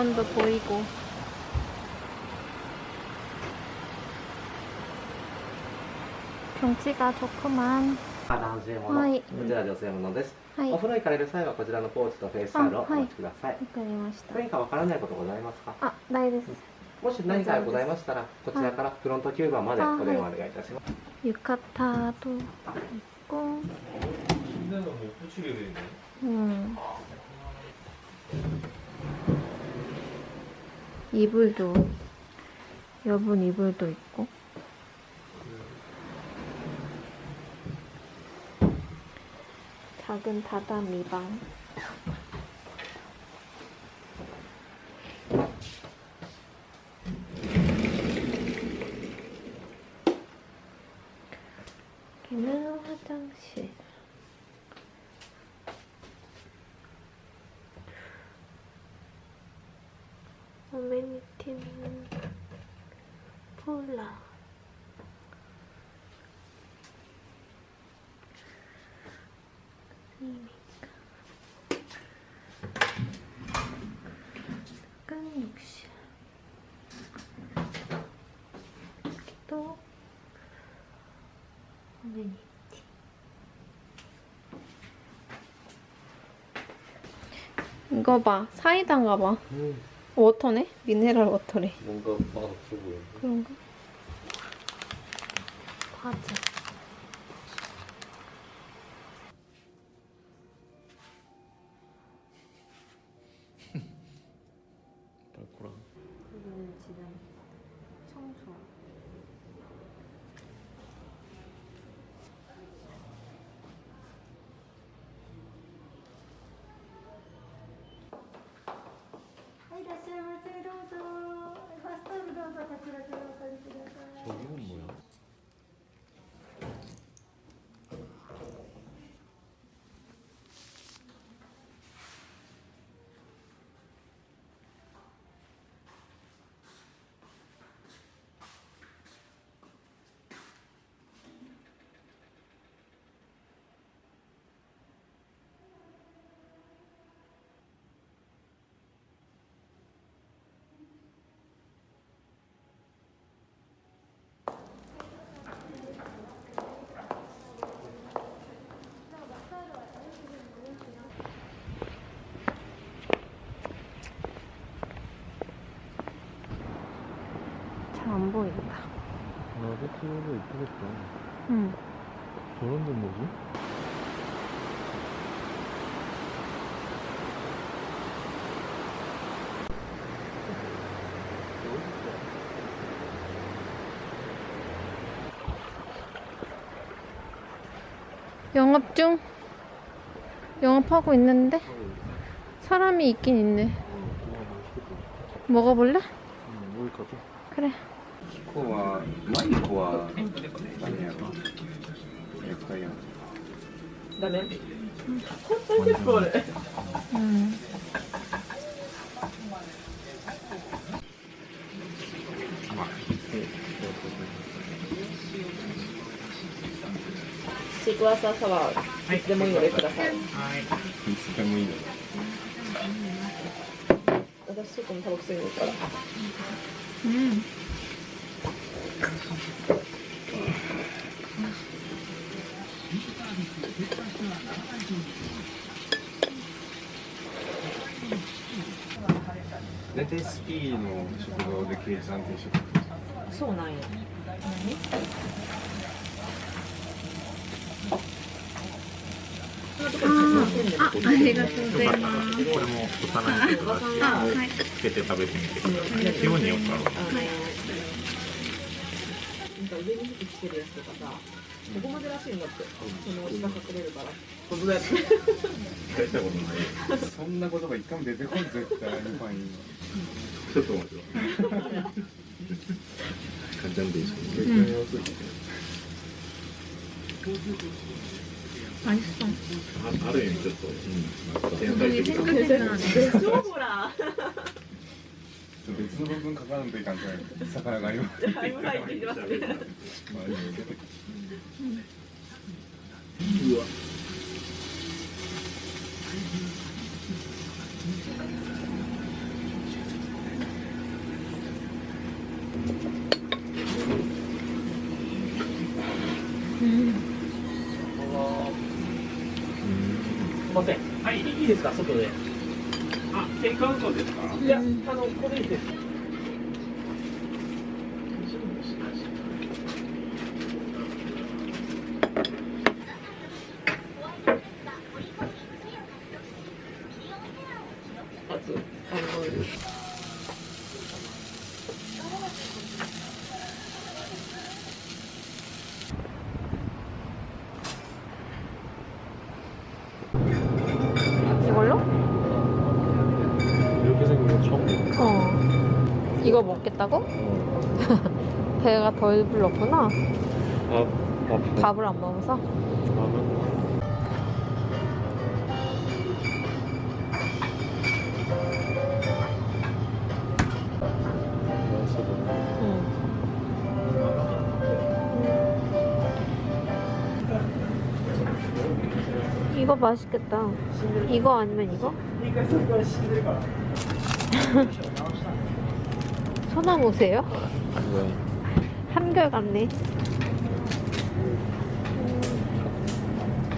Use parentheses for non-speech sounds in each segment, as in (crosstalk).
정원도 보이고. 경치가 좋구만. 男性もの、はいこちら女性ものです、はい。わお風呂行かれる際はこちらのポーチとフェイスタオルをお持ちください、かりました。何かわからないことございますかあ、ないです。もし何かございましたらこちらからフロント9番まであお電話お願いいたします、 유카타도 있고. 침대는 못 붙 이불도 여분 이불도 있고. 작은 다다미 방. 여기는 화장실. 어메니티는 폴라. 이미가. 약간 욕실. 또 어메니티. 이거 봐. 사이다인가 봐. 워터네? 미네랄 워터래. 뭔가 맛없어 보여. 그런가? 과자. どうぞ。フストーどうぞこちらおりください。 응. 저런 데 뭐지? 영업 중? 영업하고 있는데? 사람이 있긴 있네. 어, 먹어볼래? 응, 여기 가자. 그래. ここは、マイコは、何やろ？やっぱりや 음. シークワーサーサワー、いつでもいいのでください。いつでもいいの私、外もタバコ吸いに行くから。 음. 大体スキーの食堂で計算定食そうなんや。あありがとうございます。これも幼い子たちあ、はい。つけて食べてみてください。ようによくある。あのなんか上に服着てるやつとかさここまでらしいんだって、その下隠れるから。本当だよ。(laughs) 大したことない。そんな言葉一回も出てこん絶対。ちょっと。簡単でいいです、アイスン。あ、ある意味ちょっと、うん、天才的な。(laughs) でしょほら。 네. でしょほら。別の部分書かないといかん。じゃない魚が今だいぶ入ってきますね。まあでも出てくるすいません。はい、いいですか、外で。テイクアウトですか？いや、あの、ここでいいです。 이거 먹겠다고? (laughs) 배가 덜 불렀구나. 밥, 밥, 밥을 안 먹어서. 이거 맛있겠다. 이거 아니면 이거? (laughs) 소나무세요? 왜? 한결 같네.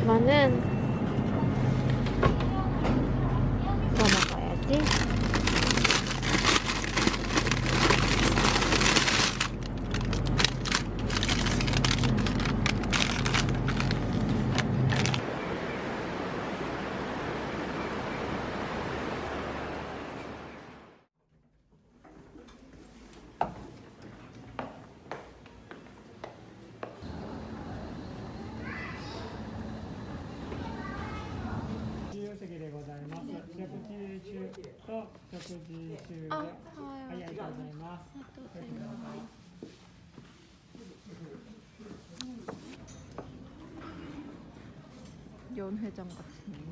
이거는 이거 먹어야지. 연회장 같은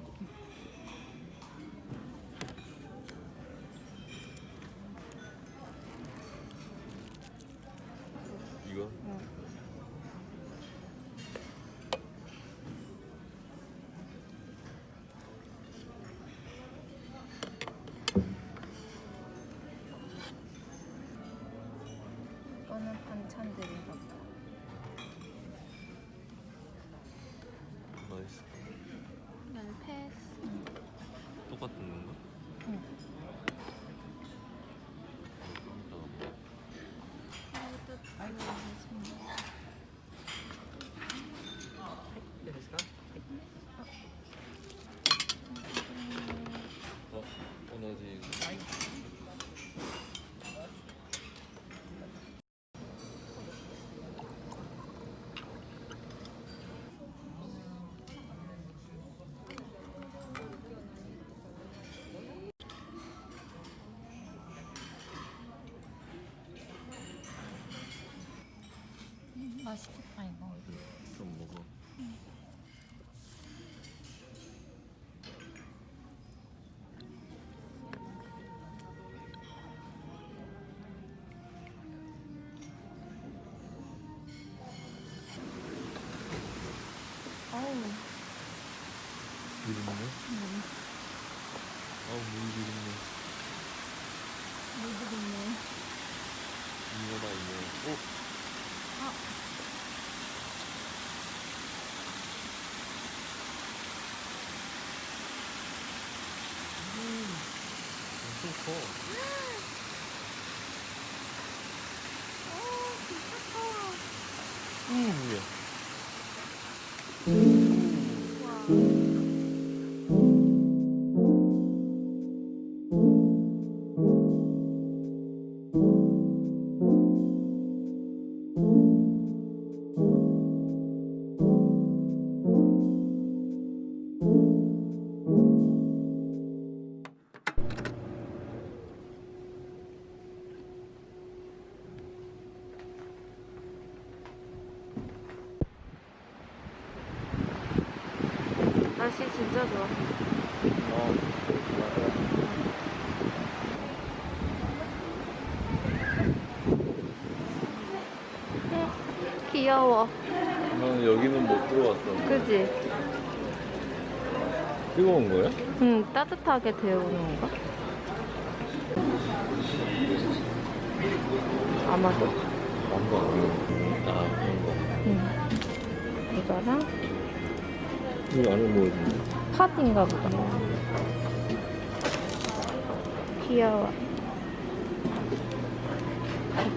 엄청 귀여워. 나는 여기는 못 들어왔어 그지? 뜨거운 거야? 응, 따뜻하게 데우는 건가? 아마도. 안가 아 그런 거 응. 이거랑 이거 안에 뭐 있는데? 팥인가 보다. 귀여워.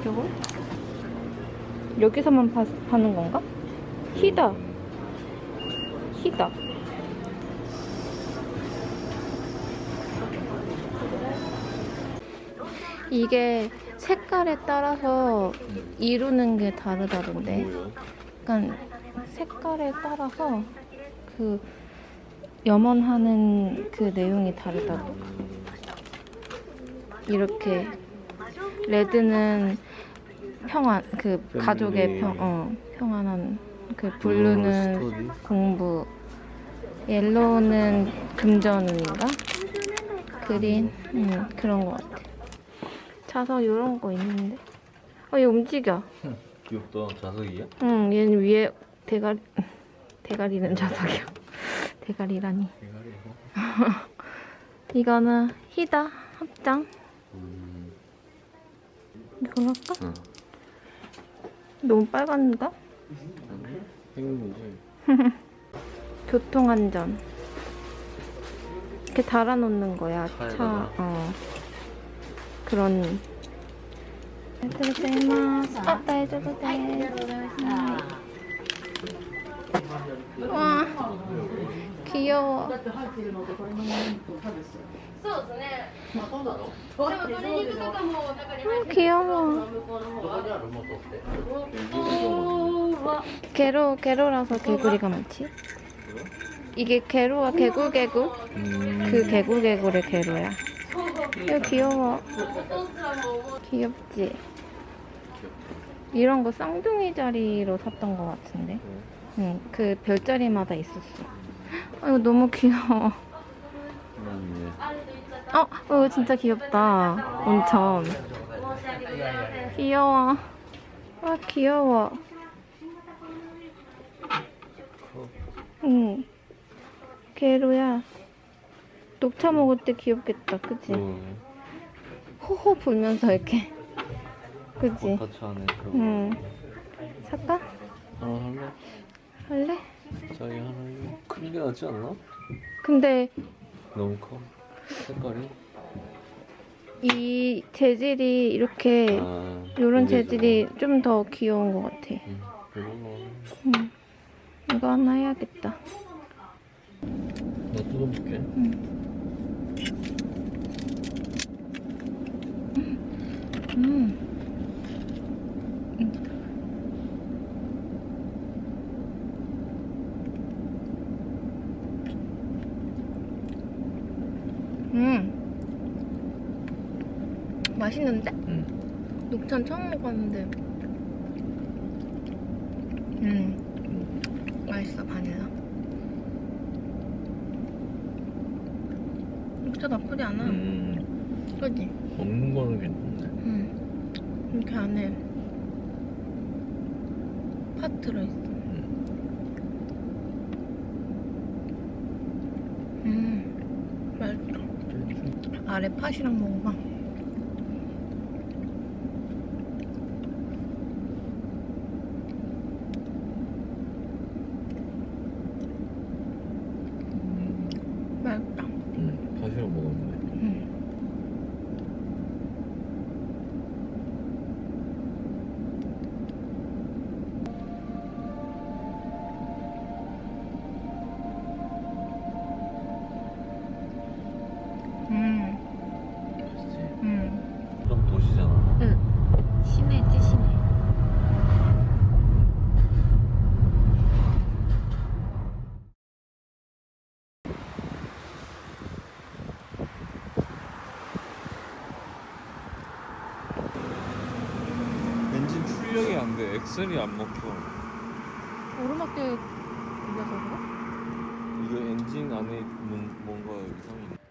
이쪽은? 여기서만 파, 파는 건가? 희다. 희다. 이게 색깔에 따라서 이루는 게 다르다던데. 약간 색깔에 따라서 그 염원하는 그 내용이 다르다고. 이렇게 red는 평안 그 가족의 평 어, 평안한 그 blue는? 공부 yellow는 금전운인가 green 음, 그런 거 같아. 자석 이런 거 있는데 어얘 움직여. 귀엽다 자석이야? 응, 얘는 위에 대가리, 대가리는 자석이야. (laughs) 대가리라니. 대가리 이거? (laughs) 이거는 희다 합장. 음. 이걸로 할까? 응. 너무 빨간가? 행운이지 교통안전. 이렇게 달아놓는 거야. 차, 차에다가? 어. 그런. 고자이마스. 아, 다이저도 돼. 와, 귀여워. 음, 귀여워. 개로, 개로라서 개구리가 많지? 이게 개로와 개굴개굴? 음. 그 개굴개굴의 개로야. 이거 귀여워. 귀엽지? 이런 거 쌍둥이 자리로 샀던 것 같은데. 응, 그 별자리마다 있었어. 아, 이거 너무 귀여워. 음, 어, 어, 이거 진짜 귀엽다. 온천. 귀여워. 아, 귀여워. 응. 개로야. 녹차 먹을 때 귀엽겠다. 그치? 어, 호호 불면서 이렇게. 그치? 응. 살까? 하나 할래? 할래? 자기 하나 할래? 큰게 낫지 않나? 근데 너무 커 색깔이? 이 재질이 이렇게 아 이런 재질이 좀 더 귀여운 것 같아. 좀- 음, 응. 이거 하나 해야겠다. 나 뜯어볼게 음. 음. 맛있는데? 응. 녹차 처음 먹었는데. 음. 맛있어 바닐라. 녹차 나쁘지 않아. 음. 그지? 먹는 거는 괜찮네 응 음. 이렇게 안에 팥 들어있어. 음. 음. 맛있다. 아래 팥이랑 먹어봐. 엑셀이 안 먹혀. 오르막길 들려서 그래? 이거 엔진 안에 뭔, 뭔가 이상해.